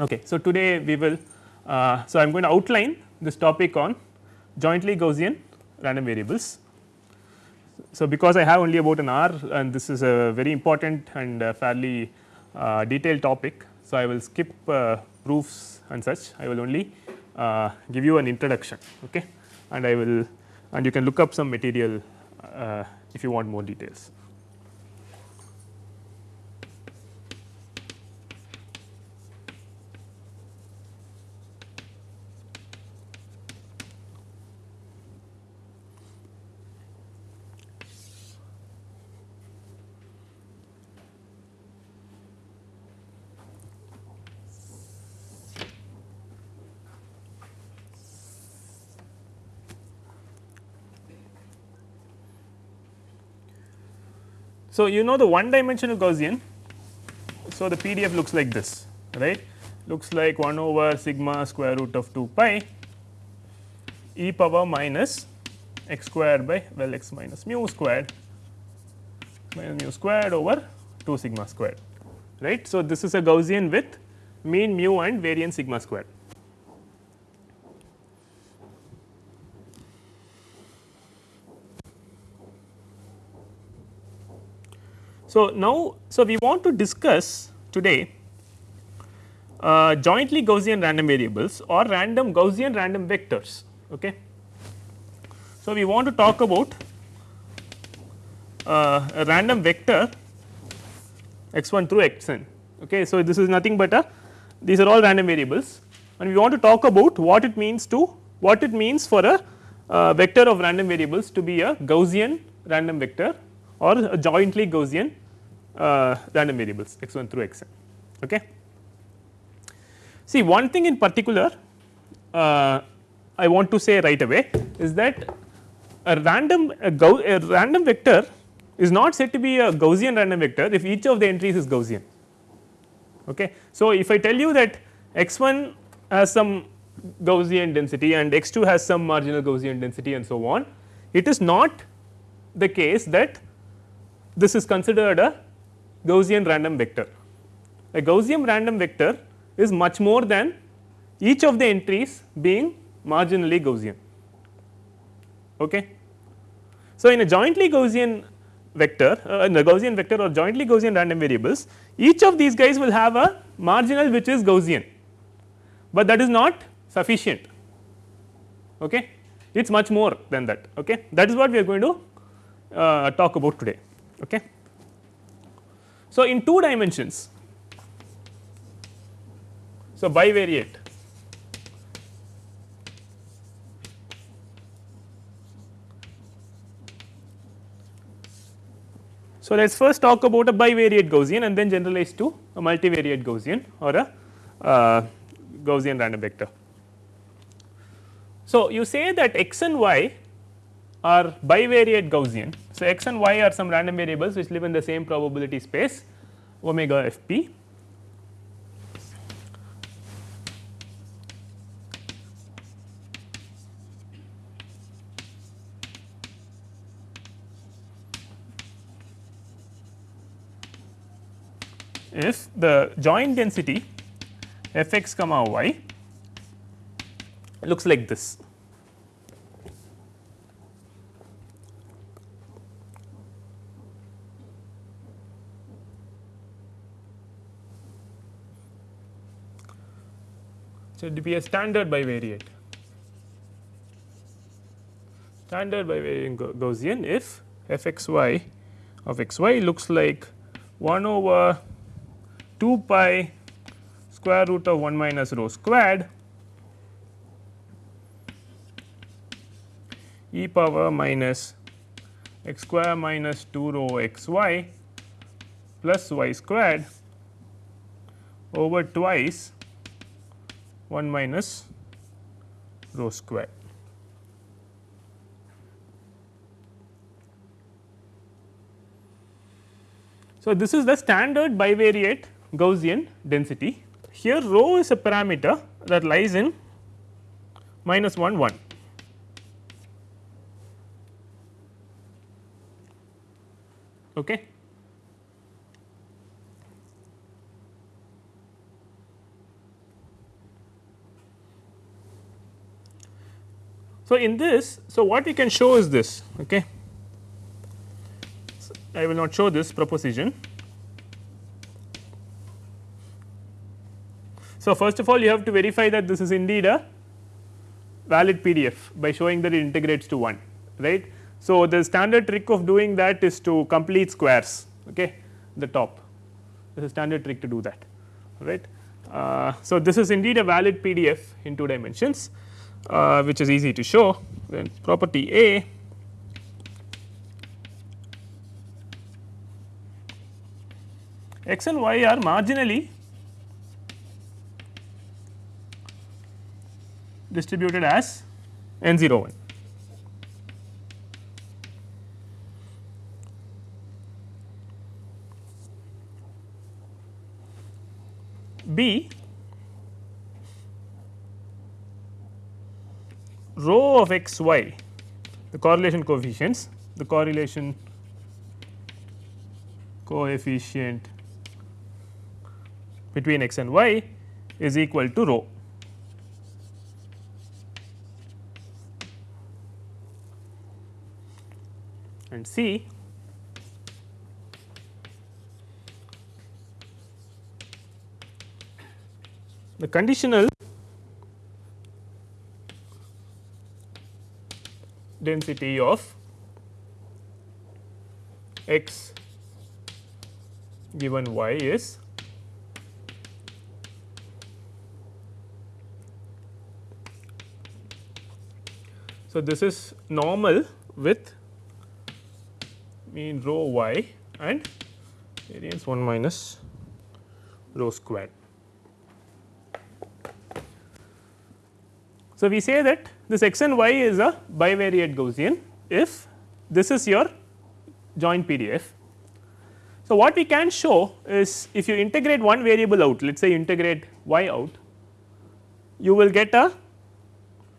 Okay. So, today we will uh, so I am going to outline this topic on jointly Gaussian random variables. So, because I have only about an hour and this is a very important and fairly uh, detailed topic. So, I will skip uh, proofs and such I will only uh, give you an introduction okay and I will and you can look up some material uh, if you want more details. So, you know the one dimensional Gaussian. So, the PDF looks like this right looks like 1 over sigma square root of 2 pi e power minus x squared by well x minus mu squared minus mu squared over 2 sigma squared right. So, this is a Gaussian with mean mu and variance sigma squared. So, now so we want to discuss today uh, jointly Gaussian random variables or random Gaussian random vectors. Okay. So, we want to talk about uh, a random vector x 1 through x n. Okay. So, this is nothing but a these are all random variables and we want to talk about what it means to what it means for a uh, vector of random variables to be a Gaussian random vector or a jointly Gaussian uh, random variables x 1 through x n. Okay. See one thing in particular uh, I want to say right away is that a random a, a random vector is not said to be a Gaussian random vector if each of the entries is Gaussian. Okay. So, if I tell you that x 1 has some Gaussian density and x 2 has some marginal Gaussian density and so on, it is not the case that this is considered a Gaussian random vector. A Gaussian random vector is much more than each of the entries being marginally Gaussian. Okay. So, in a jointly Gaussian vector uh, in the Gaussian vector or jointly Gaussian random variables each of these guys will have a marginal which is Gaussian, but that is not sufficient. Okay? It is much more than that. Okay? That is what we are going to uh, talk about today. Okay so, in two dimensions, so bivariate So, let us first talk about a bivariate Gaussian and then generalize to a multivariate Gaussian or a uh, Gaussian random vector. So, you say that x and y are bivariate Gaussian. So, x and y are some random variables which live in the same probability space omega f p. if the joint density f x comma y looks like this. So, it be a standard bivariate. Standard bivariate Gaussian if f x y of x y looks like 1 over 2 pi square root of 1 minus rho squared e power minus x square minus 2 rho x y plus y squared over twice 1 minus rho square. So, this is the standard bivariate Gaussian density. Here rho is a parameter that lies in minus 1 1. Okay. So, in this, so what we can show is this. Okay. I will not show this proposition. So, first of all you have to verify that this is indeed a valid PDF by showing that it integrates to 1 right. So, the standard trick of doing that is to complete squares okay, the top this is standard trick to do that right. Uh, so, this is indeed a valid PDF in 2 dimensions uh, which is easy to show then property A x and y are marginally distributed as n 0 1. B rho of x y the correlation coefficients the correlation coefficient between x and y is equal to rho. And C the conditional density of x given y is So, this is normal with mean rho y and variance 1 minus rho squared. So, we say that this x and y is a bivariate Gaussian if this is your joint PDF. So, what we can show is if you integrate one variable out let us say integrate y out you will get a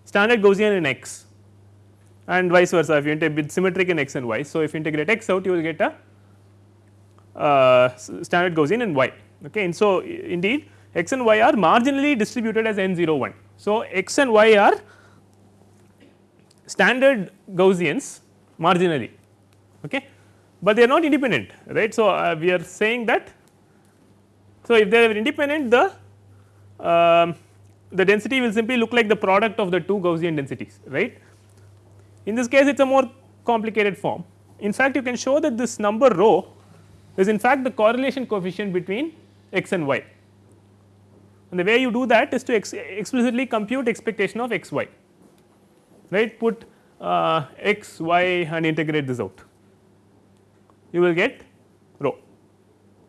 standard Gaussian in x and vice versa if you integrate symmetric in x and y. So, if you integrate x out you will get a uh, standard Gaussian in y okay and so indeed x and y are marginally distributed as n 0 1. So, x and y are standard Gaussians marginally okay but they are not independent right. So, uh, we are saying that so if they are independent the uh, the density will simply look like the product of the two Gaussian densities right. In this case it is a more complicated form in fact you can show that this number rho is in fact the correlation coefficient between x and y and the way you do that is to ex explicitly compute expectation of x y right put uh, x y and integrate this out you will get rho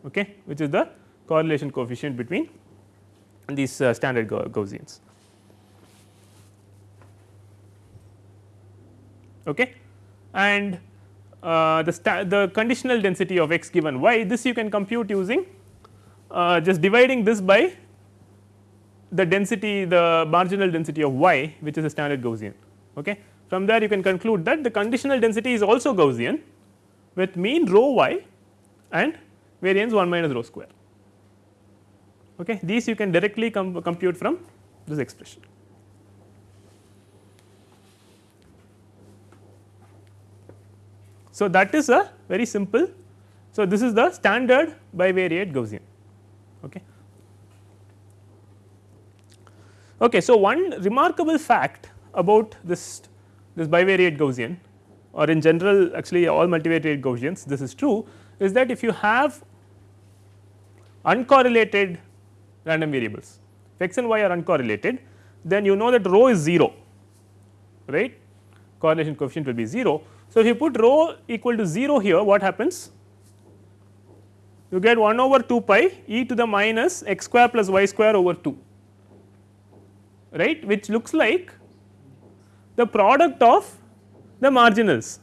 okay which is the correlation coefficient between these uh, standard Gaussians. Okay. And uh, the, the conditional density of x given y this you can compute using uh, just dividing this by the density the marginal density of y which is a standard Gaussian. Okay. From there you can conclude that the conditional density is also Gaussian with mean rho y and variance 1 minus rho square. Okay. These you can directly com compute from this expression. So, that is a very simple. So, this is the standard bivariate Gaussian. Okay. Okay, so, one remarkable fact about this this bivariate Gaussian or in general actually all multivariate Gaussians this is true is that if you have uncorrelated random variables if x and y are uncorrelated then you know that rho is 0 right? Correlation coefficient will be 0 so, if you put rho equal to 0 here what happens? You get 1 over 2 pi e to the minus x square plus y square over 2 right? Which looks like the product of the marginals.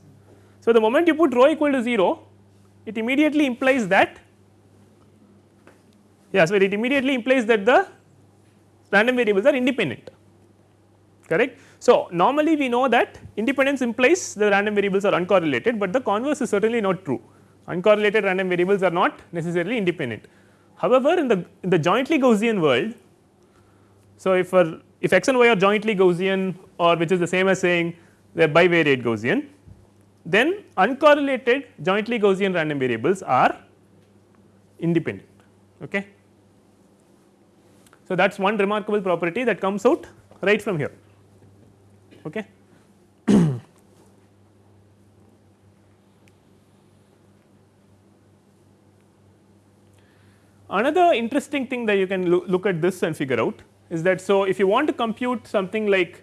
So, the moment you put rho equal to 0 it immediately implies that yeah so it immediately implies that the random variables are independent correct. So, normally we know that independence implies the random variables are uncorrelated, but the converse is certainly not true uncorrelated random variables are not necessarily independent. However, in the in the jointly Gaussian world, so if if x and y are jointly Gaussian or which is the same as saying the bivariate Gaussian, then uncorrelated jointly Gaussian random variables are independent. Okay. So, that is one remarkable property that comes out right from here. Okay. Another interesting thing that you can lo look at this and figure out is that so if you want to compute something like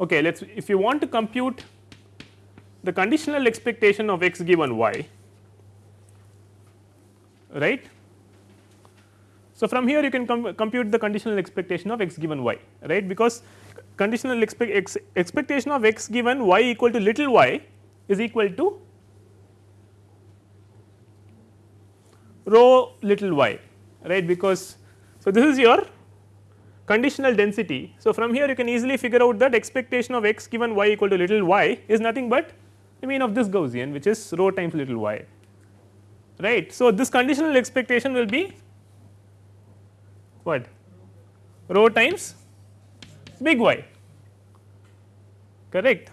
okay let us if you want to compute the conditional expectation of x given y right. So, from here you can com compute the conditional expectation of x given y right because conditional expect ex expectation of x given y equal to little y is equal to rho little y right because so this is your conditional density. So, from here you can easily figure out that expectation of x given y equal to little y is nothing but the mean of this Gaussian which is rho times little y right. So, this conditional expectation will be what rho times big Y correct.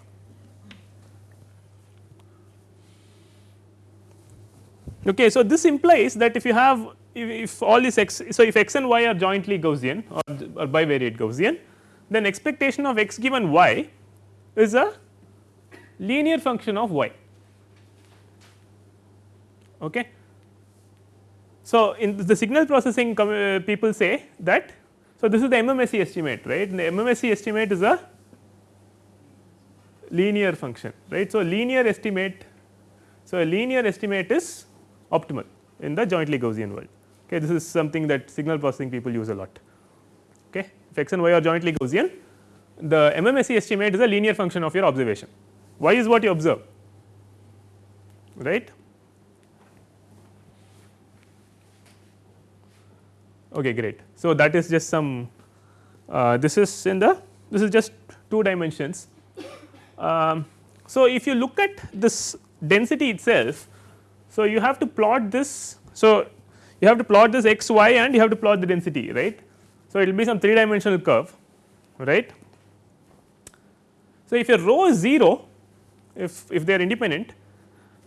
Okay, so this implies that if you have if, if all these x so if x and y are jointly Gaussian or, or bivariate Gaussian then expectation of x given y is a linear function of y okay. So, in the signal processing uh, people say that so this is the MMSE estimate right the MMSE estimate is a linear function right. So, linear estimate so a linear estimate is optimal in the jointly Gaussian world okay this is something that signal processing people use a lot. Okay if x and y are jointly Gaussian the MMSE estimate is a linear function of your observation. Y is what you observe right? Okay great. So that is just some uh, this is in the this is just two dimensions. Um, so if you look at this density itself so you have to plot this so you have to plot this x y and you have to plot the density right. So, it will be some 3 dimensional curve right. So, if your rho is 0 if, if they are independent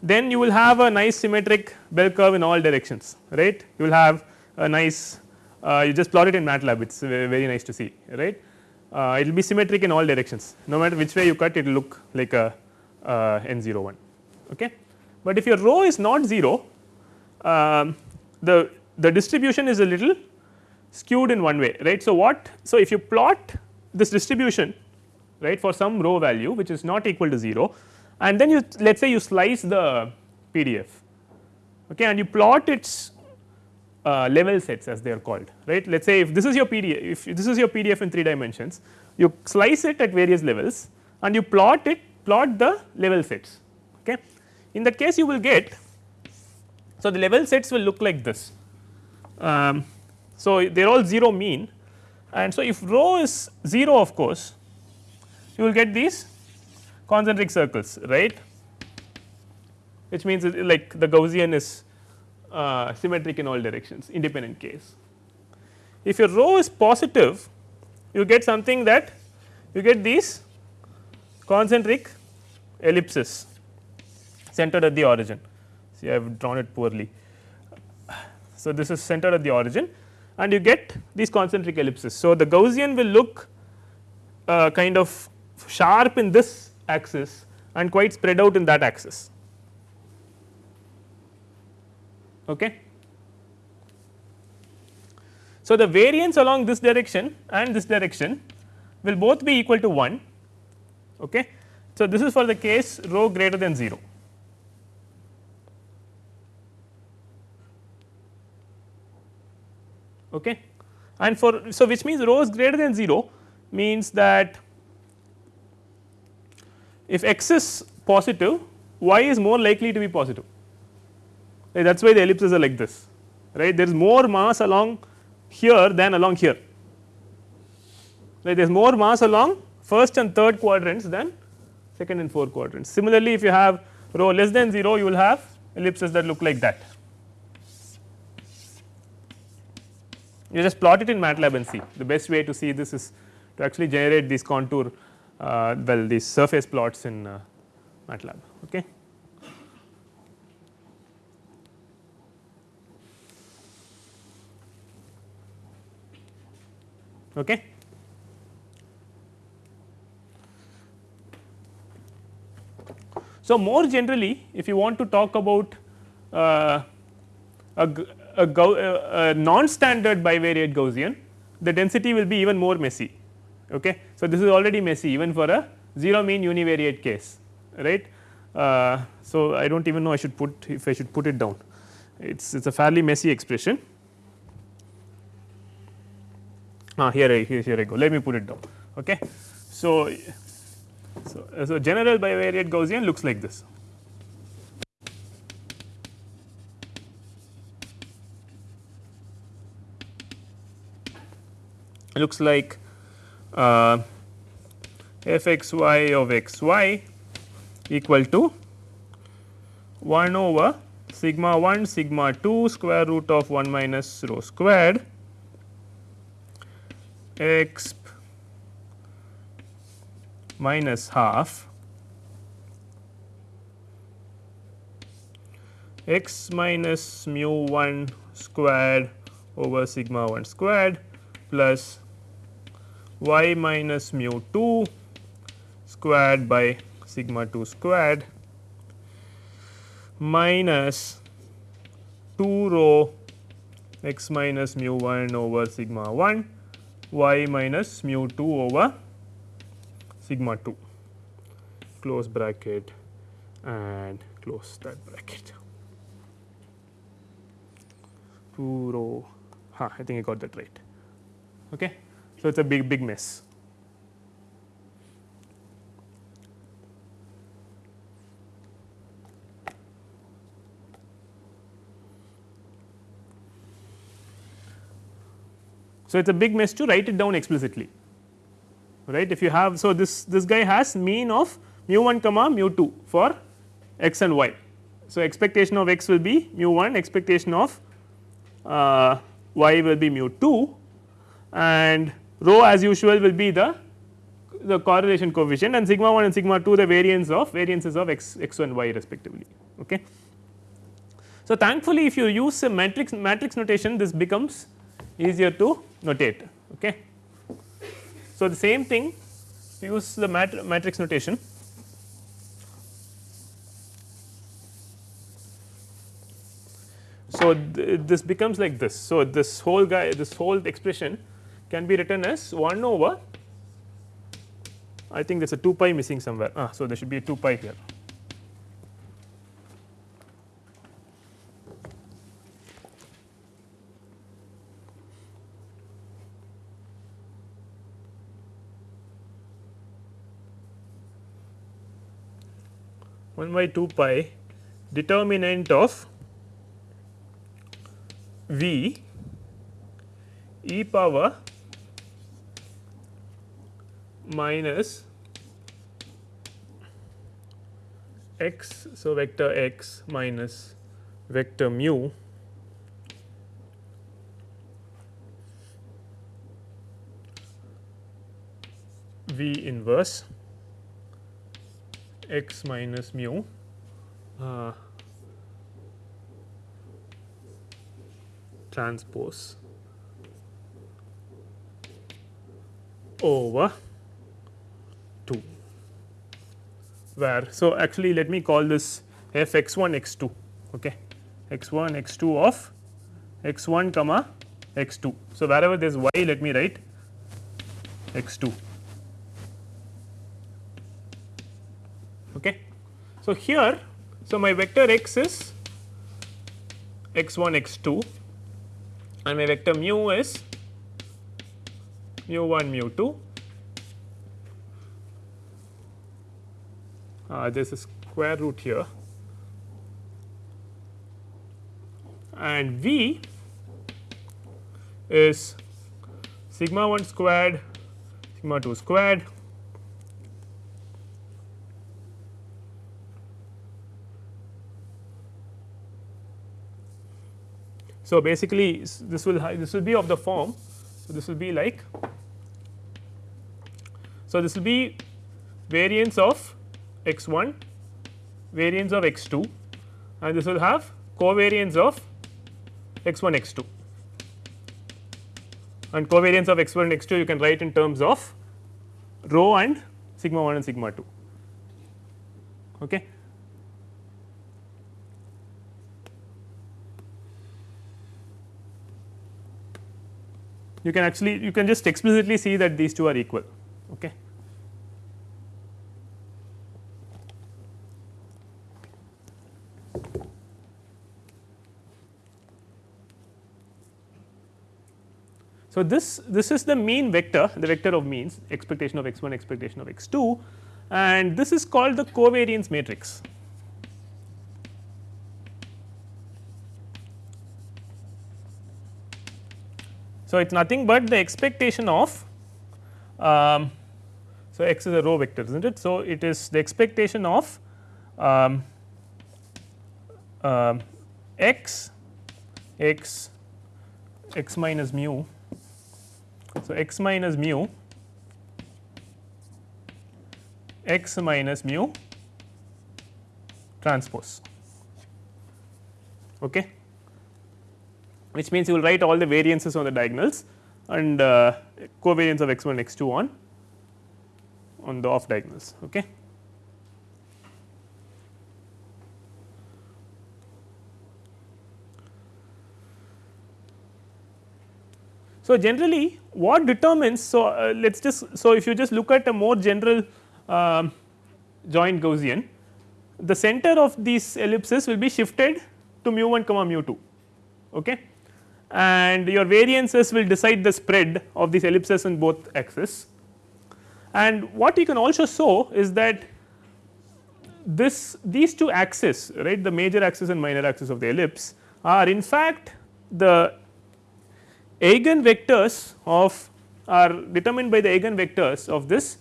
then you will have a nice symmetric bell curve in all directions right you will have a nice uh, you just plot it in MATLAB it is very nice to see right uh, it will be symmetric in all directions no matter which way you cut it will look like a uh, n 0 1 okay. But if your rho is not 0 um, the, the distribution is a little skewed in one way right. So, what so if you plot this distribution right for some rho value which is not equal to 0 and then you let us say you slice the PDF okay, and you plot its uh, level sets as they are called right. Let us say if this is your PDF if this is your PDF in 3 dimensions you slice it at various levels and you plot it plot the level sets okay. In that case you will get so, the level sets will look like this. Um, so, they are all 0 mean and so if rho is 0 of course, you will get these concentric circles right which means like the Gaussian is uh, symmetric in all directions independent case. If your rho is positive you get something that you get these concentric ellipses centered at the origin I have drawn it poorly. So, this is centered at the origin and you get these concentric ellipses. So, the Gaussian will look uh, kind of sharp in this axis and quite spread out in that axis. Okay. So, the variance along this direction and this direction will both be equal to 1. Okay. So, this is for the case rho greater than 0. Okay. and for so which means rho is greater than 0 means that if x is positive y is more likely to be positive right, that is why the ellipses are like this right there is more mass along here than along here right there is more mass along first and third quadrants than second and fourth quadrants. Similarly, if you have rho less than 0 you will have ellipses that look like that. You just plot it in MATLAB and see the best way to see this is to actually generate these contour uh, well these surface plots in uh, MATLAB. Okay. Okay. So, more generally if you want to talk about uh, a, a, a, non-standard bivariate Gaussian, the density will be even more messy. Okay. So, this is already messy even for a 0 mean univariate case right. Uh, so, I do not even know I should put if I should put it down it is it is a fairly messy expression. Ah, here I here, here I go let me put it down. Okay. So, so, so general bivariate Gaussian looks like this. Looks like uh, f x y of x y equal to 1 over sigma 1 sigma 2 square root of 1 minus rho squared x minus half x minus mu 1 squared over sigma 1 squared plus y minus mu 2 squared by sigma 2 squared minus 2 rho x minus mu 1 over sigma 1 y minus mu 2 over sigma 2 close bracket and close that bracket 2 rho huh, I think I got that right. Okay. So, it is a big big mess. So, it is a big mess to write it down explicitly right if you have so this this guy has mean of mu 1 comma mu 2 for x and y. So, expectation of x will be mu 1 expectation of uh, y will be mu 2 and rho as usual will be the the correlation coefficient and sigma 1 and sigma 2 the variance of variances of x x 1 y respectively. Okay. So, thankfully if you use a matrix matrix notation this becomes easier to notate. Okay. So, the same thing use the mat matrix notation. So, th this becomes like this. So, this whole guy this whole expression can be written as 1 over I think there is a 2 pi missing somewhere. Ah, so, there should be a 2 pi here. 1 by 2 pi determinant of v e power minus x. So, vector x minus vector mu v inverse x minus mu uh, transpose over 2 where so actually let me call this f x 1 x 2 okay x 1 x 2 of x 1 comma x 2. So, wherever there is y let me write x 2 Okay. So, here so my vector x is x 1 x 2 and my vector mu is mu 1 mu 2 Uh, there is a square root here and v is sigma 1 squared sigma 2 squared So, basically this will this will be of the form. So, this will be like so this will be variance of x 1 variance of x 2 and this will have covariance of x 1 x 2 and covariance of x 1 and x 2 you can write in terms of rho and sigma 1 and sigma 2. Okay. you can actually you can just explicitly see that these two are equal. Okay. So, this this is the mean vector the vector of means expectation of x 1 expectation of x 2 and this is called the covariance matrix. So, it is nothing but the expectation of um, so x is a row vector is not it. So, it is the expectation of um, uh, x x x minus mu. So, x minus mu x minus mu transpose. Okay which means you will write all the variances on the diagonals and uh, covariance of x 1 x 2 on on the off diagonals. Okay. So, generally what determines so uh, let us just so if you just look at a more general uh, joint Gaussian the center of these ellipses will be shifted to mu 1 comma mu 2 okay and your variances will decide the spread of these ellipses in both axes. And what you can also show is that this these two axes right the major axis and minor axis of the ellipse are in fact the eigenvectors of are determined by the eigenvectors of this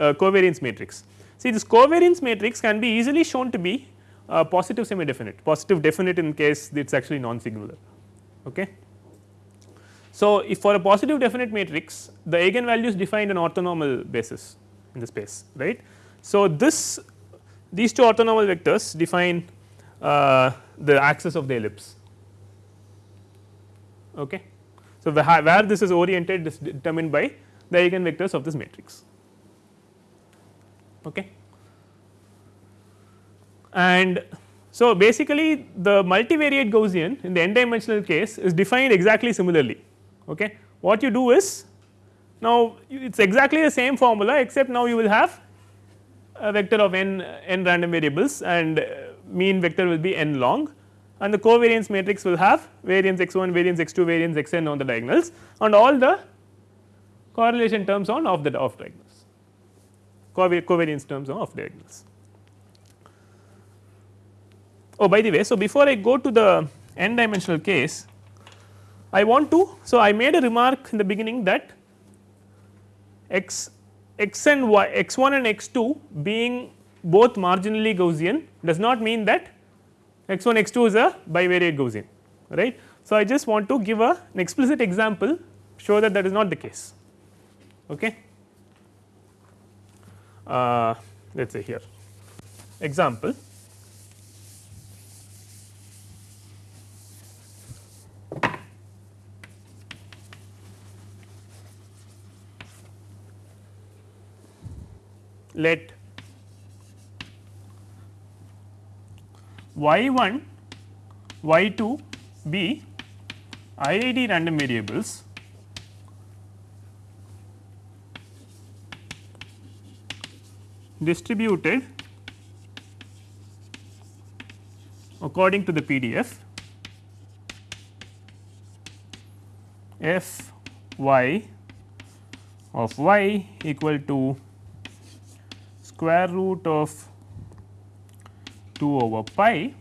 uh, covariance matrix. See this covariance matrix can be easily shown to be uh, positive semi definite positive definite in case it is actually non singular. Okay. So, if for a positive definite matrix the eigenvalues define an orthonormal basis in the space right. So, this these two orthonormal vectors define uh, the axis of the ellipse. Okay. So, where this is oriented is determined by the eigenvectors of this matrix. Okay. And so, basically the multivariate Gaussian in the n dimensional case is defined exactly similarly. Okay. What you do is now it is exactly the same formula except now you will have a vector of n n random variables and uh, mean vector will be n long and the covariance matrix will have variance x 1 variance x 2 variance x n on the diagonals and all the correlation terms on off the off diagonals covariance terms on off diagonals. Oh by the way, so before I go to the n dimensional case, I want to, so I made a remark in the beginning that x x and y x 1 and x 2 being both marginally Gaussian does not mean that x 1 x 2 is a bivariate Gaussian right. So, I just want to give a, an explicit example show that that is not the case. Okay. Uh, let us say here example let y 1 y 2 be IID random variables. Distributed according to the PDF f y of y equal to square root of 2 over pi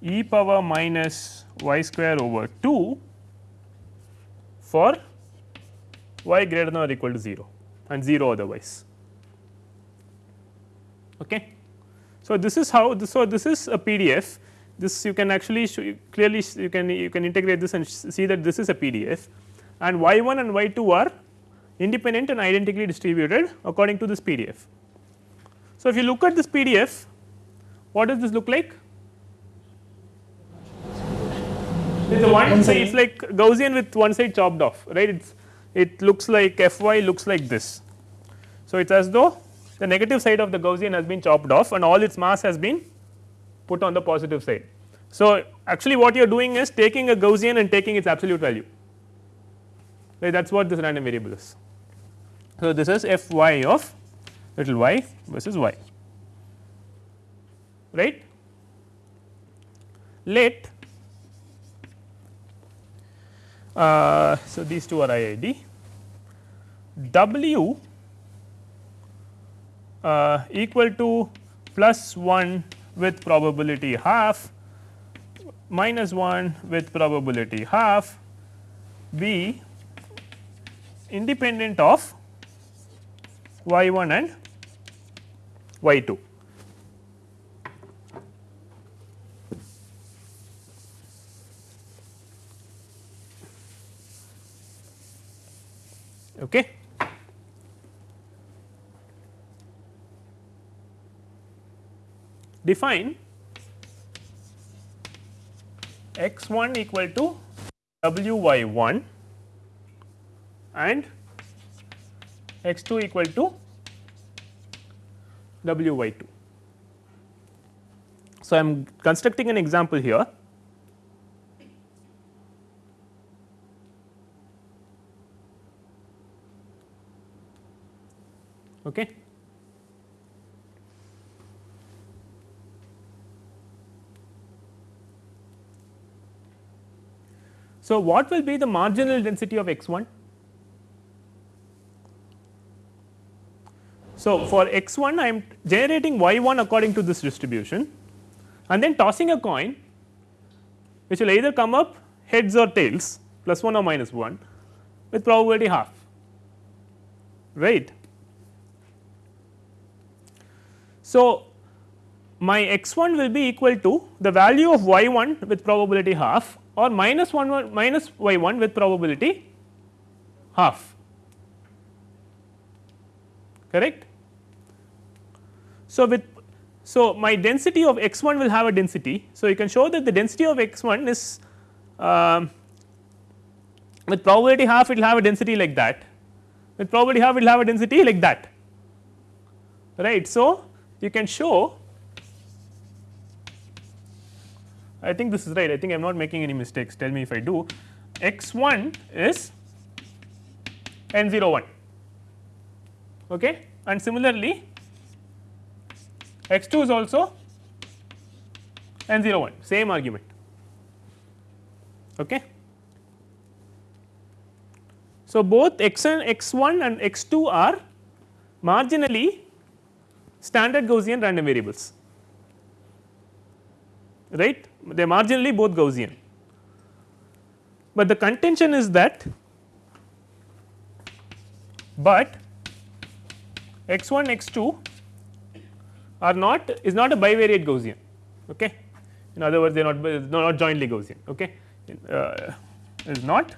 e power minus y square over 2 for y greater than or equal to 0 and 0 otherwise. Okay. So, this is how this so this is a PDF this you can actually clearly you can you can integrate this and see that this is a PDF and y 1 and y 2 are independent and identically distributed according to this PDF. So, if you look at this PDF what does this look like? It is a one side it is like Gaussian with one side chopped off right it it looks like f y looks like this. So, it is as though the negative side of the Gaussian has been chopped off and all its mass has been put on the positive side. So, actually what you are doing is taking a Gaussian and taking its absolute value right that is what this random variable is. So, this is f y of little y versus y right. Let uh, so these two are IID w uh, equal to plus 1 with probability half minus 1 with probability half be independent of y 1 and y 2. Okay. Define x 1 equal to w y 1 and x 2 equal to w y 2. So, I am constructing an example here Okay. So, what will be the marginal density of x 1? So, for x 1 I am generating y 1 according to this distribution and then tossing a coin which will either come up heads or tails plus 1 or minus 1 with probability half right. So, my x 1 will be equal to the value of y 1 with probability half or minus 1 minus y 1 with probability half correct. So, with so my density of x 1 will have a density. So, you can show that the density of x 1 is um, with probability half it will have a density like that. With probability half it will have a density like that. Right. So, you can show I think this is right. I think I am not making any mistakes. Tell me if I do. X 1 is n 0 1 okay? And similarly x 2 is also n 0 1 same argument okay. So, both x and x 1 and x 2 are marginally standard Gaussian random variables right they are marginally both Gaussian. But the contention is that but x 1 x 2 are not is not a bivariate Gaussian okay in other words they are not not jointly Gaussian okay uh, is not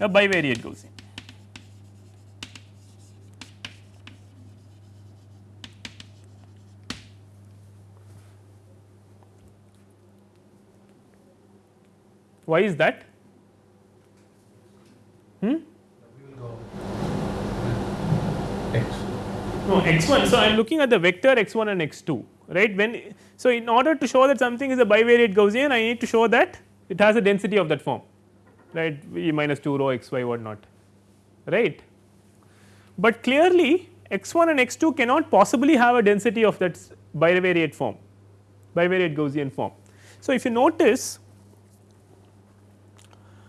a bivariate Gaussian. Why is that? Hmm? No x 1. So, I am looking at the vector x 1 and x 2 right when. So, in order to show that something is a bivariate Gaussian I need to show that it has a density of that form right v minus 2 rho x y what not right. But clearly x 1 and x 2 cannot possibly have a density of that bivariate form bivariate Gaussian form. So, if you notice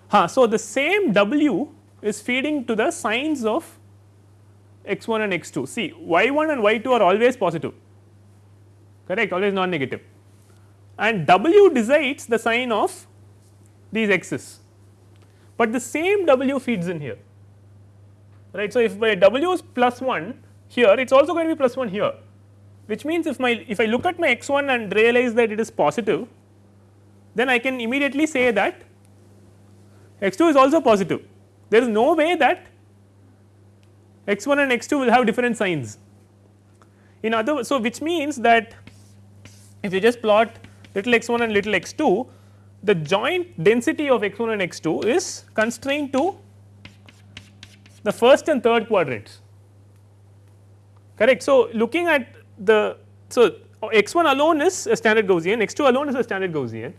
Huh, so, the same W is feeding to the signs of x 1 and x 2 see y 1 and y 2 are always positive. Correct? Always non negative and W decides the sign of these x's. But the same w feeds in here. Right. So, if my w is plus 1 here it is also going to be plus 1 here. Which means if my if I look at my x 1 and realize that it is positive then I can immediately say that x 2 is also positive. There is no way that x 1 and x 2 will have different signs. In other so which means that if you just plot little x 1 and little x 2 the joint density of x 1 and x 2 is constrained to the first and third quadrants. Correct. So, looking at the so x 1 alone is a standard Gaussian x 2 alone is a standard Gaussian,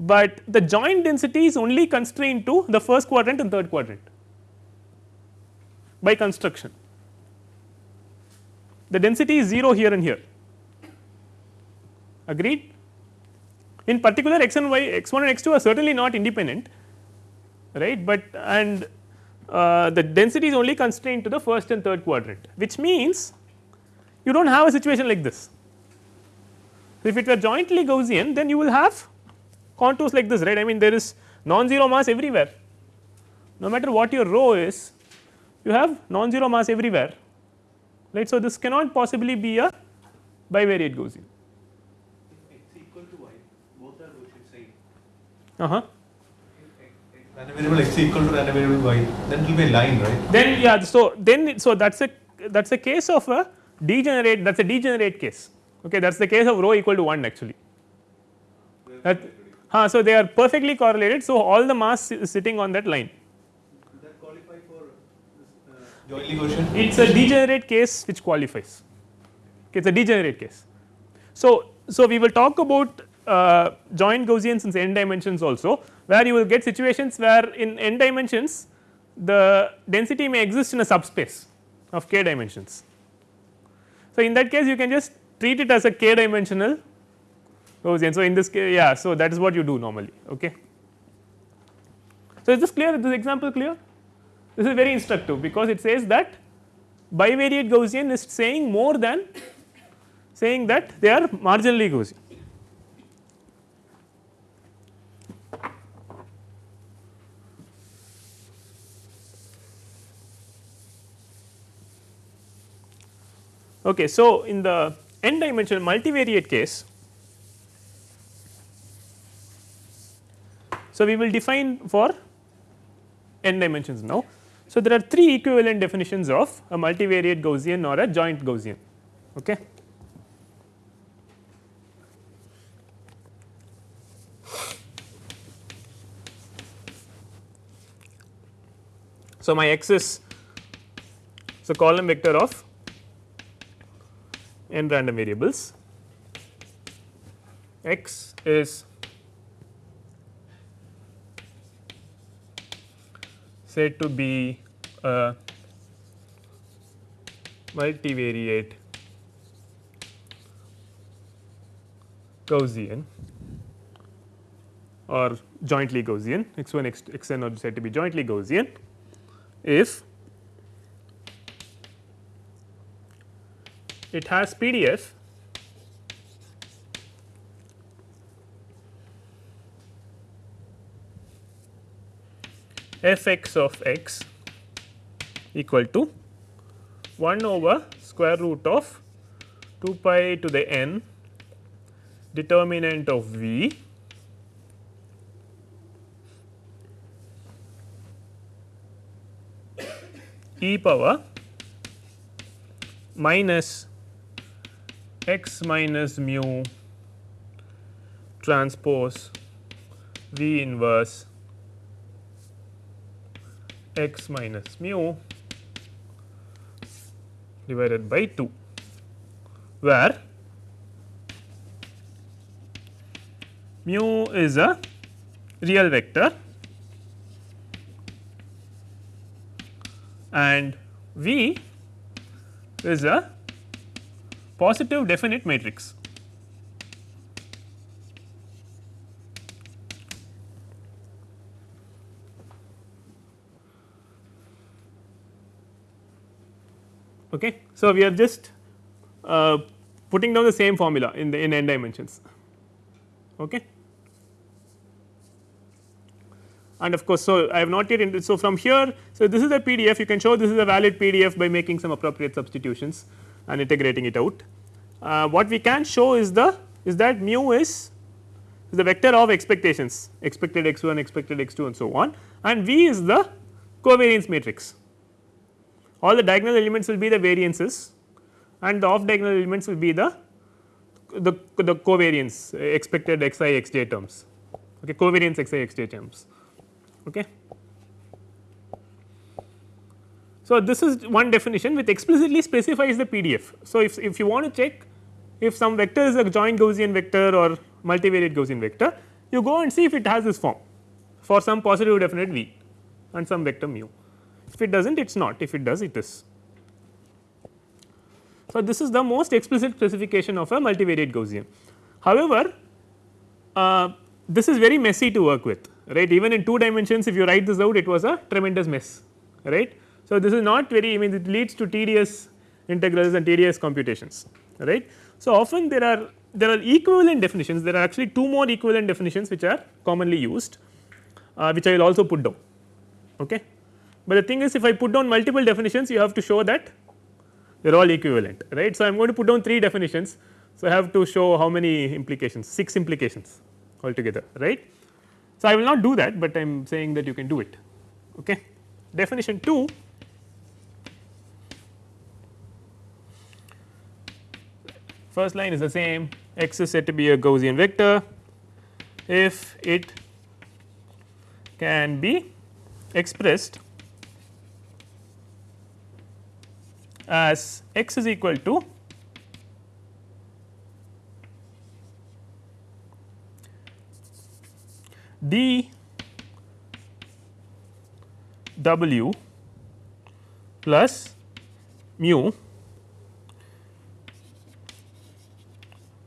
but the joint density is only constrained to the first quadrant and third quadrant by construction. The density is 0 here and here agreed. In particular x and y x 1 and x 2 are certainly not independent right, but and uh, the density is only constrained to the first and third quadrant which means you do not have a situation like this. If it were jointly Gaussian then you will have contours like this right I mean there is non-zero mass everywhere no matter what your rho is you have non-zero mass everywhere right. So, this cannot possibly be a bivariate Gaussian. It is equal to y both are Gaussian same. Uh huh. Random variable x equal to random variable y, then it will be a line, right? Then yeah, so then so that's a that's a case of a degenerate that's a degenerate case. Okay, that's the case of rho equal to 1 actually. That, huh, so they are perfectly correlated. So all the mass is sitting on that line. Does that qualify for It's a degenerate case which qualifies. Okay, it's a degenerate case. So so we will talk about uh, joint Gaussians in n dimensions also where you will get situations where in n dimensions the density may exist in a subspace of k dimensions. So, in that case you can just treat it as a k dimensional Gaussian. So, in this case yeah, so that is what you do normally. Okay. So, is this clear is this example clear? This is very instructive because it says that bivariate Gaussian is saying more than saying that they are marginally Gaussian. Okay, so, in the n dimensional multivariate case, so we will define for n dimensions now. So, there are three equivalent definitions of a multivariate Gaussian or a joint Gaussian. Okay. So, my x is so column vector of n random variables x is said to be a multivariate. Gaussian. Or jointly Gaussian. X 1 x, x n are said to be jointly Gaussian. If it has PDF f x of x equal to 1 over square root of 2 pi to the n determinant of v e power minus x minus mu transpose V inverse x minus mu divided by 2 where mu is a real vector and V is a positive definite matrix. Okay. So, we are just uh, putting down the same formula in the in n dimensions. Okay. and of course, so I have not yet so from here so this is a PDF you can show this is a valid PDF by making some appropriate substitutions and integrating it out. Uh, what we can show is the is that mu is the vector of expectations expected x 1 expected x 2 and so on and V is the covariance matrix. All the diagonal elements will be the variances and the off diagonal elements will be the the, the covariance uh, expected x i x j terms okay covariance x i x j terms okay. So, this is one definition which explicitly specifies the PDF. So, if, if you want to check if some vector is a joint Gaussian vector or multivariate Gaussian vector, you go and see if it has this form for some positive definite v and some vector mu. If it does not, it is not, if it does, it is. So, this is the most explicit specification of a multivariate Gaussian. However, uh, this is very messy to work with right even in 2 dimensions if you write this out it was a tremendous mess right. So, this is not very I mean it leads to tedious integrals and tedious computations right. So, often there are there are equivalent definitions there are actually two more equivalent definitions which are commonly used uh, which I will also put down okay. But the thing is if I put down multiple definitions you have to show that they are all equivalent right. So, I am going to put down 3 definitions. So, I have to show how many implications 6 implications altogether right. So, I will not do that, but I am saying that you can do it. Okay. Definition 2 first line is the same x is said to be a Gaussian vector if it can be expressed as x is equal to d w plus mu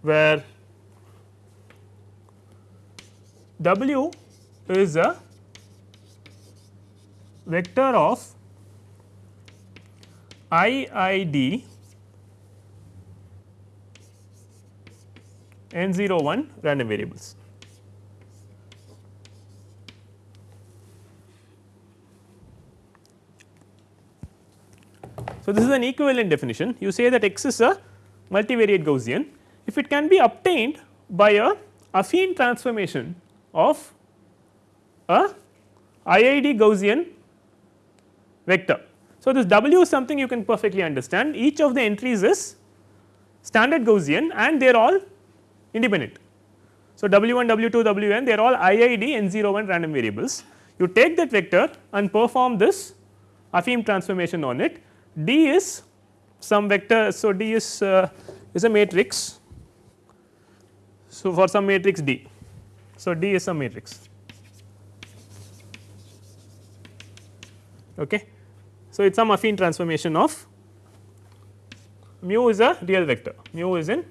where w is a vector of i i d n 0 1 random variables. So, this is an equivalent definition you say that x is a multivariate Gaussian if it can be obtained by a affine transformation of a IID Gaussian vector. So, this W is something you can perfectly understand each of the entries is standard Gaussian and they are all independent. So, W 1 W 2 W n they are all IID n 0 1 random variables you take that vector and perform this affine transformation on it D is some vector. So, D is uh, is a matrix. So, for some matrix D. So, D is some matrix. Okay. So, it is some affine transformation of mu is a real vector, mu is in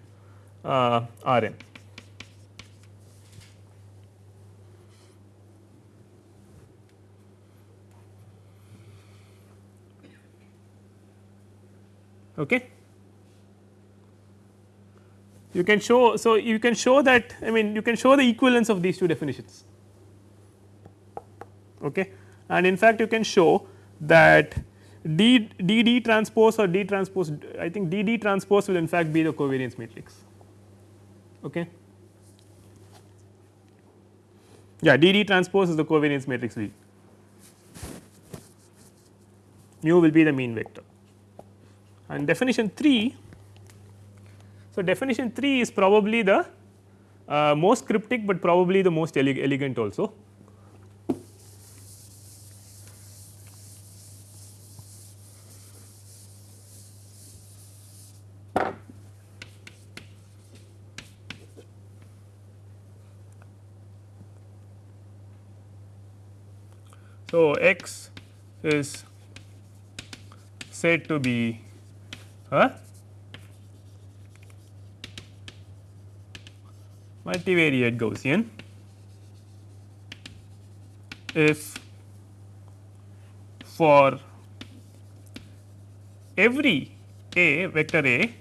uh, R n. Okay. You can show, so you can show that I mean you can show the equivalence of these two definitions okay. and in fact you can show that D D transpose or D transpose I think D D transpose will in fact be the covariance matrix okay. Yeah D D transpose is the covariance matrix V mu will be the mean vector and definition 3. So, definition 3 is probably the uh, most cryptic, but probably the most ele elegant also. So, x is said to be a multivariate Gaussian if for every a vector a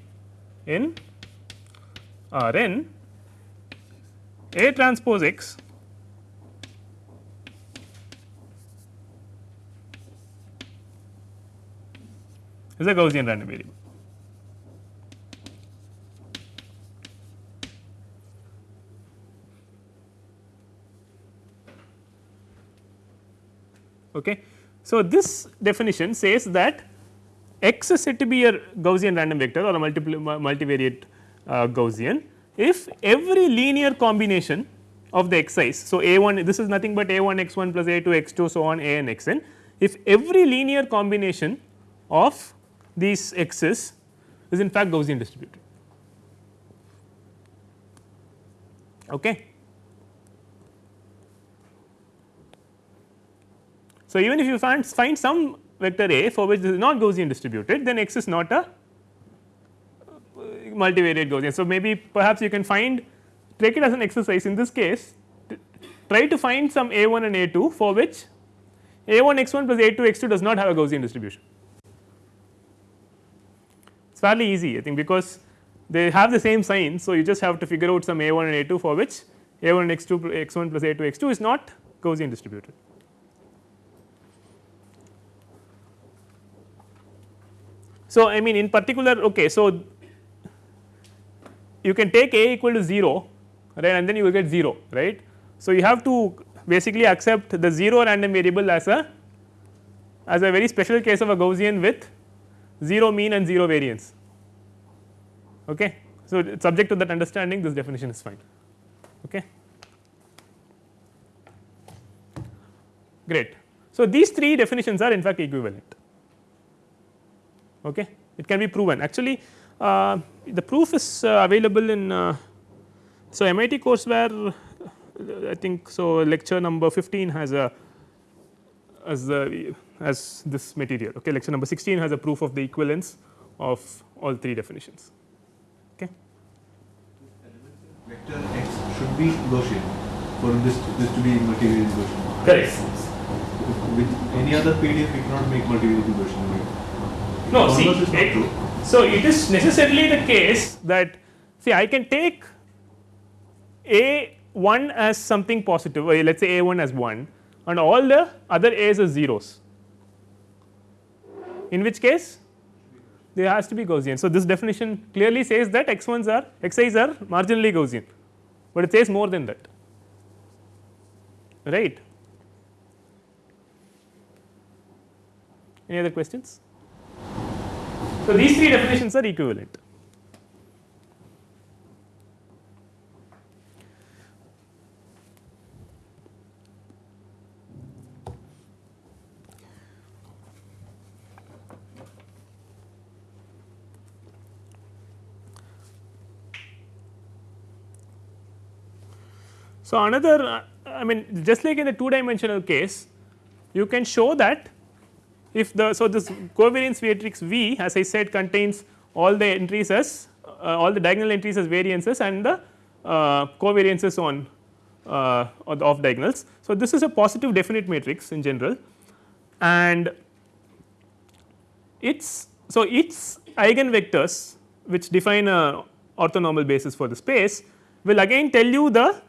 in R n a transpose x is a Gaussian random variable. Okay. So, this definition says that x is said to be a Gaussian random vector or a multivariate uh, Gaussian if every linear combination of the xi's. So, a 1 this is nothing but a 1 x 1 plus a 2 x 2 so on a n x n if every linear combination of these x's is in fact Gaussian distributed. Okay. So, even if you find, find some vector a for which this is not Gaussian distributed then x is not a uh, multivariate Gaussian. So, maybe perhaps you can find take it as an exercise in this case try to find some a 1 and a 2 for which a 1 x 1 plus a 2 x 2 does not have a Gaussian distribution. Is fairly easy I think because they have the same sign. So, you just have to figure out some a 1 and a 2 for which a 1 x 2 x 1 plus a 2 x 2 is not Gaussian distributed. So, I mean in particular okay. So, you can take a equal to 0 right and then you will get 0 right. So, you have to basically accept the 0 random variable as a as a very special case of a Gaussian with 0 mean and 0 variance. Okay. So, subject to that understanding this definition is fine. Okay. Great. So, these three definitions are in fact equivalent okay. it can be proven actually uh, the proof is uh, available in uh, so MIT courseware I think so lecture number 15 has a as a as this material okay lecture number 16 has a proof of the equivalence of all three definitions okay Vector x should be Gaussian for this this to be multivariate Gaussian. correct With any other PDF, we cannot make multivariate Gaussian. Right? No, see, is not it- true. so it is necessarily the case that see I can take a 1 as something positive let us say a 1 as 1 and all the other a's as zeros in which case there has to be Gaussian. So, this definition clearly says that x 1s are x i's are marginally Gaussian, but it says more than that right. Any other questions? So, these three definitions are equivalent. So, another uh, I mean just like in the two dimensional case you can show that if the so this covariance matrix V as I said contains all the entries as uh, all the diagonal entries as variances and the uh, covariances on uh, or the off diagonals. So, this is a positive definite matrix in general and its so its eigenvectors which define a orthonormal basis for the space will again tell you the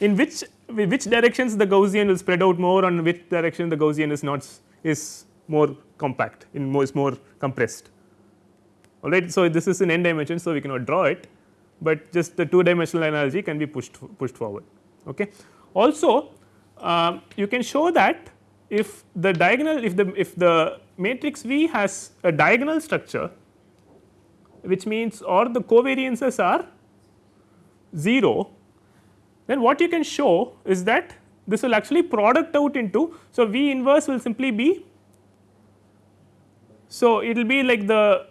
in which which directions the Gaussian will spread out more and which direction the Gaussian is not is more compact in more is more compressed alright. So, this is in n dimension so we cannot draw it, but just the two dimensional analogy can be pushed pushed forward. Okay. Also um, you can show that if the diagonal if the if the matrix V has a diagonal structure which means or the covariances are 0 then what you can show is that this will actually product out into. So, V inverse will simply be so it will be like the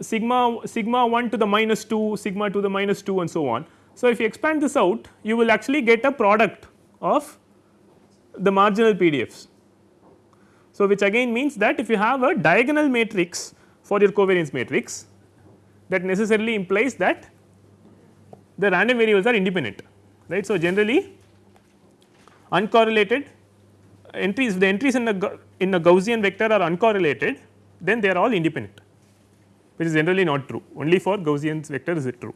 sigma sigma 1 to the minus 2 sigma to the minus 2 and so on. So, if you expand this out you will actually get a product of the marginal PDFs. So, which again means that if you have a diagonal matrix for your covariance matrix that necessarily implies that the random variables are independent right. So, generally uncorrelated entries if the entries in the in a Gaussian vector are uncorrelated then they are all independent which is generally not true only for Gaussian vector is it true.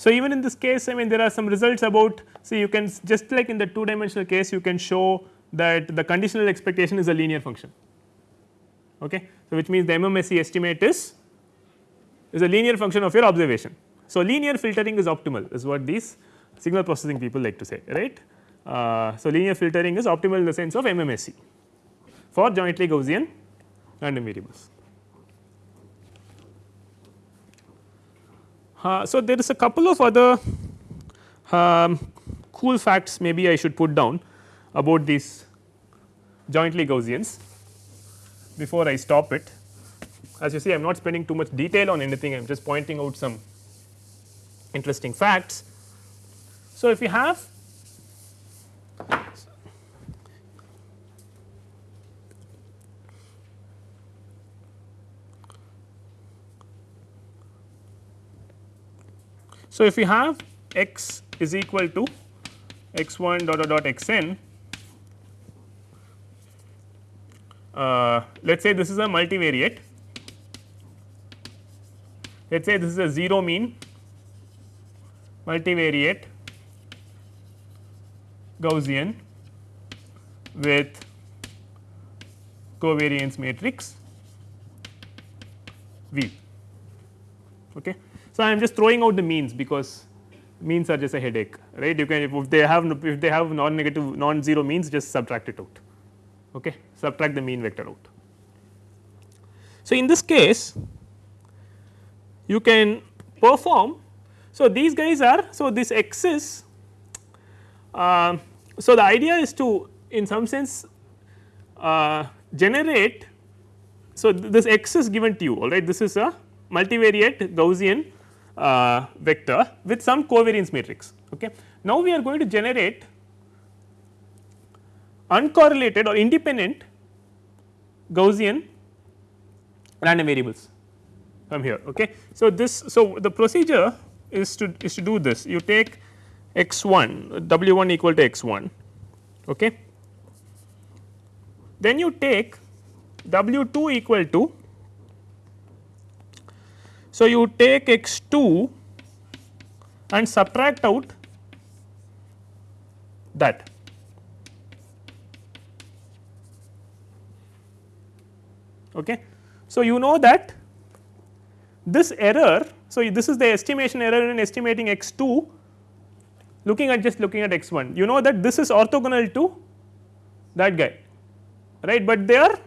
So, even in this case I mean there are some results about see you can just like in the two dimensional case you can show that the conditional expectation is a linear function. Okay. So, which means the MMSE estimate is is a linear function of your observation. So, linear filtering is optimal is what these signal processing people like to say right. Uh, so, linear filtering is optimal in the sense of MMSE for jointly Gaussian random variables. Uh, so, there is a couple of other um, cool facts maybe I should put down about these jointly Gaussians before I stop it. As you see I am not spending too much detail on anything I am just pointing out some interesting facts. So, if you have So, if we have x is equal to x 1 dot dot dot x n, uh, let us say this is a multivariate, let us say this is a 0 mean multivariate Gaussian with covariance matrix V. Okay. So, I am just throwing out the means because means are just a headache right? You can if they have if they have non negative non zero means just subtract it out okay? Subtract the mean vector out. So, in this case you can perform. So these guys are so this x is uh, so the idea is to in some sense uh, generate so this x is given to you all right? This is a multivariate Gaussian uh, vector with some covariance matrix. Okay. Now, we are going to generate uncorrelated or independent Gaussian random variables from here. Okay. So, this so the procedure is to is to do this you take x 1 w 1 equal to x 1 okay. then you take w 2 equal to so, you take x 2 and subtract out that. Okay. So, you know that this error. So, this is the estimation error in estimating x 2 looking at just looking at x 1 you know that this is orthogonal to that guy right, but they are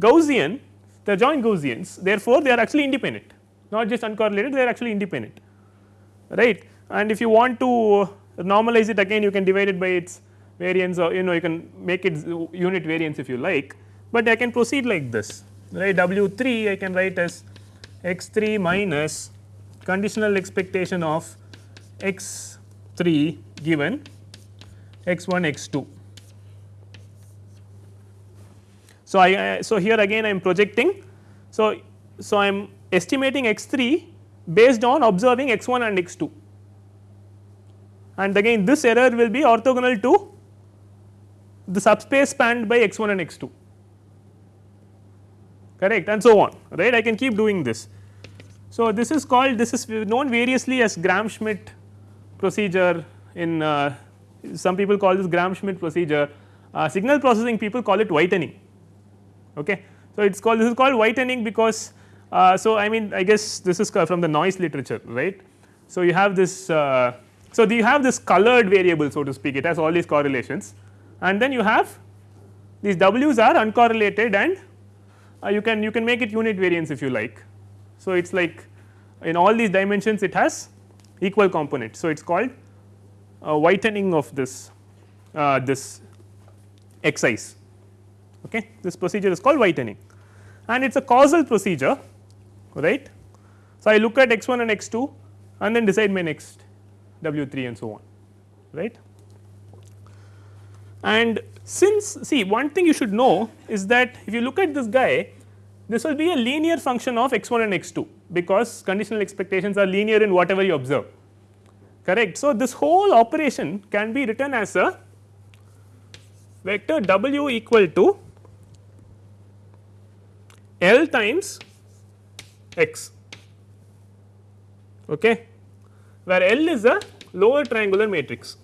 Gaussian they are joint Gaussians therefore, they are actually independent not just uncorrelated they are actually independent right? And if you want to normalize it again you can divide it by its variance or you know you can make it unit variance if you like, but I can proceed like this right? W 3 I can write as x 3 minus conditional expectation of x 3 given x 1 x 2. So, I, so here again I am projecting. So, so I am estimating x 3 based on observing x 1 and x 2 and again this error will be orthogonal to the subspace spanned by x 1 and x 2 correct? And so on right? I can keep doing this. So, this is called this is known variously as Gram-Schmidt procedure in uh, some people call this Gram-Schmidt procedure. Uh, signal processing people call it whitening. Okay. So, it is called this is called whitening because so, I mean I guess this is from the noise literature right. So, you have this uh, so you have this colored variable so to speak it has all these correlations and then you have these w's are uncorrelated and uh, you can you can make it unit variance if you like. So, it is like in all these dimensions it has equal components. So, it is called whitening of this uh, this excise okay this procedure is called whitening and it is a causal procedure right. So, I look at x 1 and x 2 and then decide my next w 3 and so on right. And since see one thing you should know is that if you look at this guy this will be a linear function of x 1 and x 2 because conditional expectations are linear in whatever you observe correct. So, this whole operation can be written as a vector w equal to L times x okay where L is a lower triangular matrix.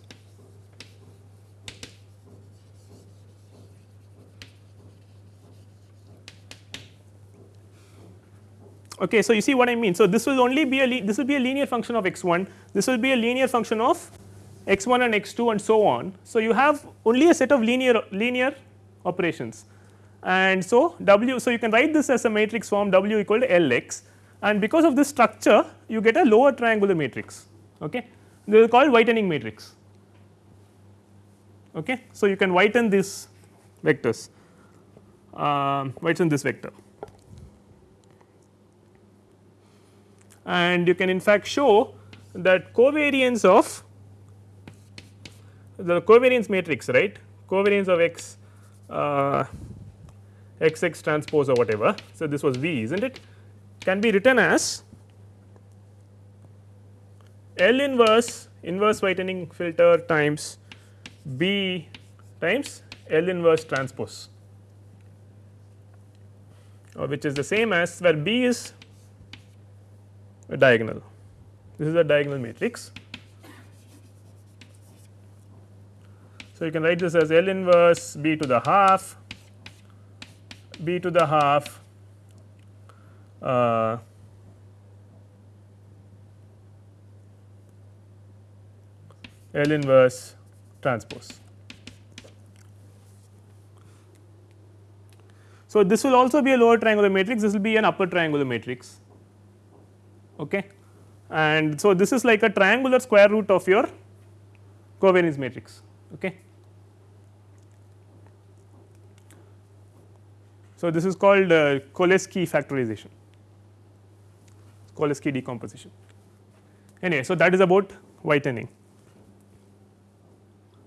Okay, so you see what I mean. So this will only be a this will be a linear function of x 1, this will be a linear function of x 1 and x 2 and so on. So you have only a set of linear linear operations and so W. So you can write this as a matrix form W equal to L x and because of this structure you get a lower triangular matrix. Okay. This is called whitening matrix. Okay. So you can whiten these vectors, uh, whiten this vector. and you can in fact show that covariance of the covariance matrix right covariance of x uh, x x transpose or whatever. So, this was V is not it can be written as L inverse inverse whitening filter times B times L inverse transpose or which is the same as where B is a diagonal. This is a diagonal matrix. So, you can write this as L inverse B to the half, B to the half uh, L inverse transpose. So, this will also be a lower triangular matrix, this will be an upper triangular matrix okay. and so this is like a triangular square root of your covariance matrix okay. So, this is called uh, Cholesky factorization, Cholesky decomposition. Anyway, so that is about whitening,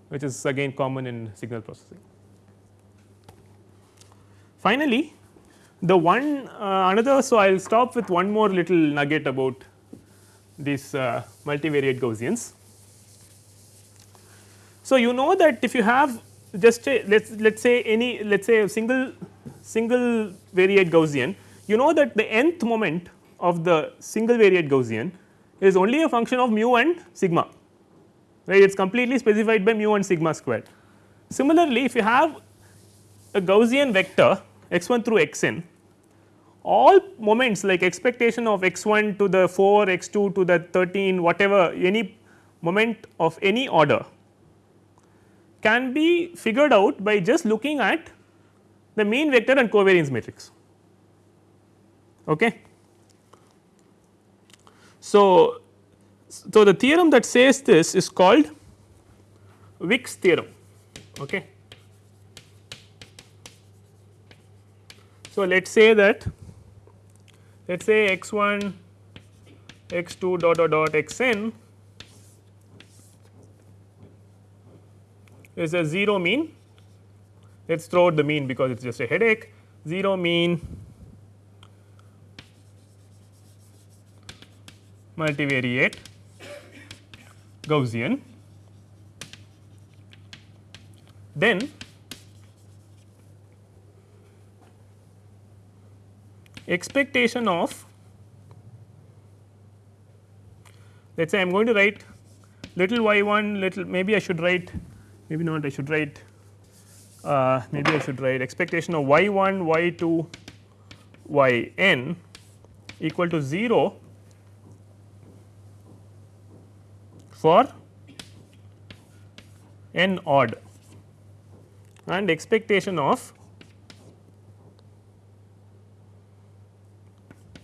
which is again common in signal processing. Finally, the one uh, another so I will stop with one more little nugget about these uh, multivariate Gaussians. So, you know that if you have just let us let us say any let us say a single single variate Gaussian you know that the nth moment of the single variate Gaussian is only a function of mu and sigma right it is completely specified by mu and sigma squared. Similarly, if you have a Gaussian vector x 1 through x n all moments like expectation of x 1 to the 4 x 2 to the 13 whatever any moment of any order can be figured out by just looking at the mean vector and covariance matrix. Okay. So, so the theorem that says this is called Wick's theorem. Okay. So, let us say that let us say x 1 x 2 dot dot dot x n is a 0 mean let us throw out the mean because it is just a headache. 0 mean multivariate Gaussian. Then expectation of let us say I am going to write little y 1 little maybe I should write maybe not I should write uh, maybe I should write expectation of y 1 y 2 y n equal to 0 for n odd and expectation of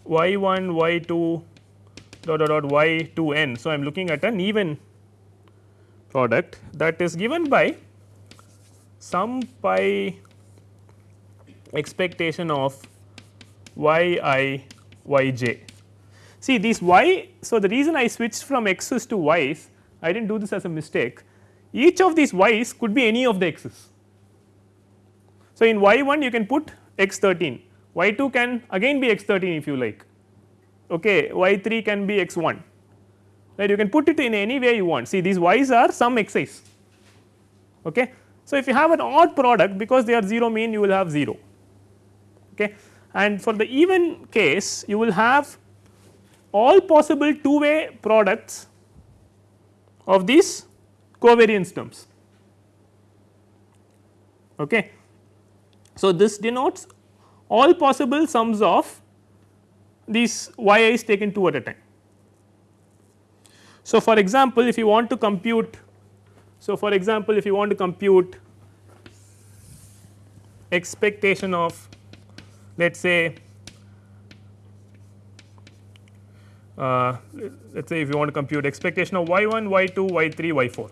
y 1 y 2 dot dot dot y 2 n. So, I am looking at an even product that is given by some pi expectation of y i y j. See these y. So, the reason I switched from x's to y's I did not do this as a mistake each of these y's could be any of the x's. So, in y 1 you can put x 13 y 2 can again be x 13 if you like okay y 3 can be x 1 right you can put it in any way you want see these y's are some x's okay so if you have an odd product because they are 0 mean you will have 0 okay and for the even case you will have all possible two way products of these covariance terms. Okay. So, this denotes all possible sums of these y i's taken 2 at a time. So, for example, if you want to compute so for example, if you want to compute expectation of let us say uh, let us say if you want to compute expectation of y 1, y 2, y 3, y 4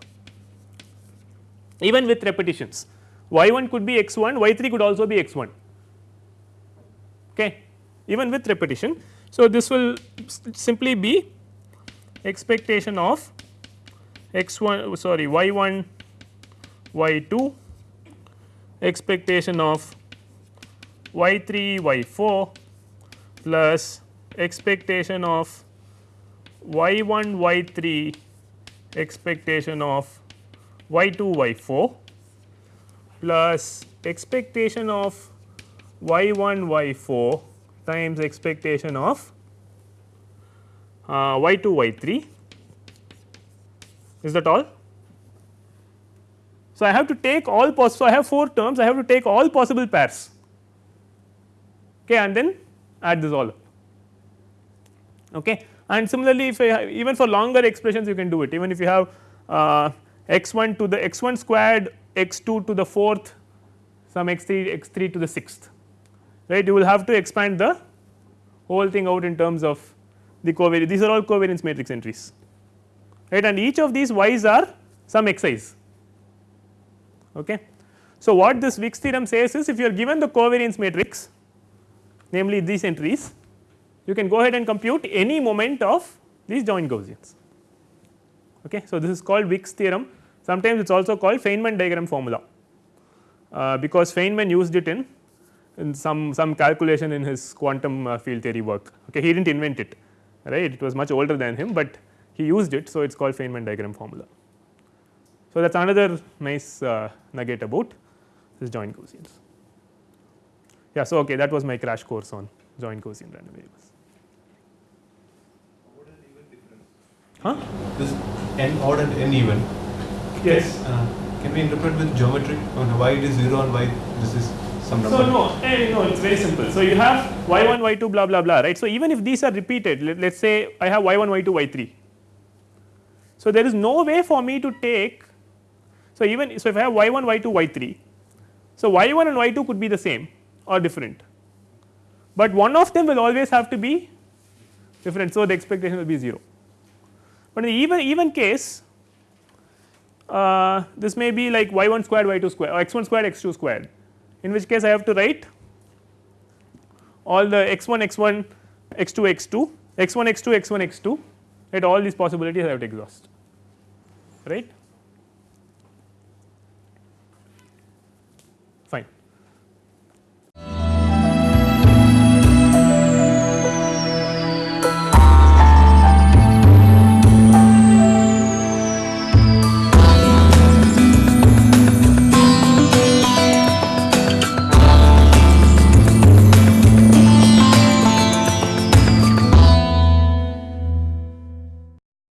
even with repetitions. Y 1 could be x 1, y 3 could also be x 1 okay? Even with repetition. So, this will simply be expectation of x 1 sorry y 1 y 2 expectation of y 3 y 4 plus expectation of y 1 y 3 expectation of y 2 y 4 plus expectation of y 1 y 4 times expectation of uh, y 2 y 3 is that all. So, I have to take all possible so I have 4 terms I have to take all possible pairs. Okay, and then add this all up. Okay. and similarly if I even for longer expressions you can do it. Even if you have uh, x 1 to the x 1 squared x 2 to the fourth some x 3 x 3 to the sixth. Right? You will have to expand the whole thing out in terms of the covariance these are all covariance matrix entries right and each of these y's are some xi's. Okay. So, what this Wick's theorem says is if you are given the covariance matrix namely these entries you can go ahead and compute any moment of these joint Gaussians. Okay. So, this is called Wick's theorem sometimes it is also called Feynman diagram formula uh, because Feynman used it in in some some calculation in his quantum uh, field theory work okay he did not invent it right it was much older than him, but he used it. So, it is called Feynman diagram formula. So, that is another nice uh, nugget about this joint Gaussians. Yeah, so okay, that was my crash course on joint Gaussian random variables. Huh? This n odd and n even. Yes. Uh, can we interpret with geometry on why it is 0 and why this is some number? So, no, eh, no, it is very simple. So, you have y 1, y 2 blah blah blah right. So, even if these are repeated let us say I have y 1, y 2, y 3. So, there is no way for me to take so even so if I have y 1, y 2, y 3. So, y 1 and y 2 could be the same or different, but one of them will always have to be different. So, the expectation will be 0, but in the even even case uh, this may be like y 1 squared y 2 squared or x 1 squared x 2 squared in which case I have to write all the x 1 x 1 x 2 x 2 x 1 x 2 x 1 x 2 right all these possibilities I have to exhaust right.